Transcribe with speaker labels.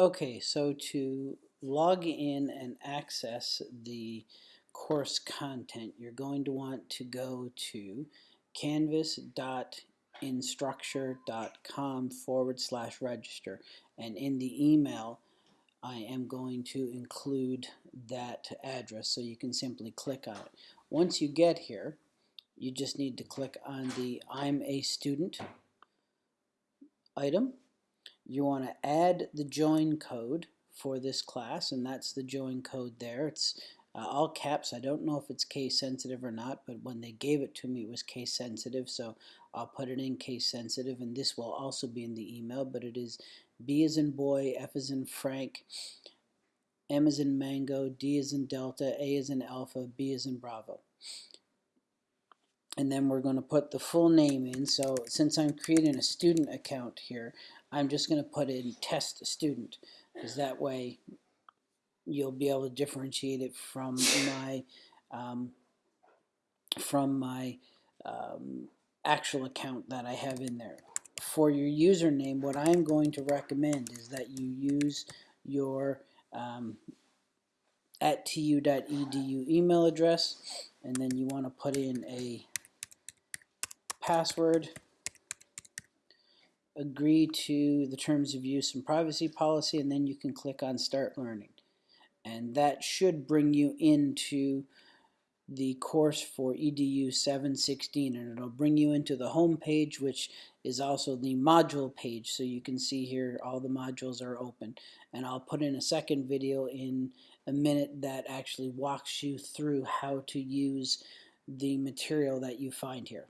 Speaker 1: Okay, so to log in and access the course content, you're going to want to go to canvas.instructure.com forward slash register. And in the email, I am going to include that address so you can simply click on it. Once you get here, you just need to click on the I'm a student item you want to add the join code for this class and that's the join code there. It's uh, all caps. I don't know if it's case sensitive or not but when they gave it to me it was case sensitive so I'll put it in case sensitive and this will also be in the email but it is B as in boy F as in Frank M as in mango D as in delta A as in alpha B as in bravo and then we're going to put the full name in. So since I'm creating a student account here, I'm just going to put in test student because that way you'll be able to differentiate it from my um, from my um, actual account that I have in there. For your username, what I'm going to recommend is that you use your um, at tu.edu email address and then you want to put in a password, agree to the terms of use and privacy policy, and then you can click on Start Learning. And that should bring you into the course for EDU 716 and it'll bring you into the home page which is also the module page so you can see here all the modules are open and I'll put in a second video in a minute that actually walks you through how to use the material that you find here.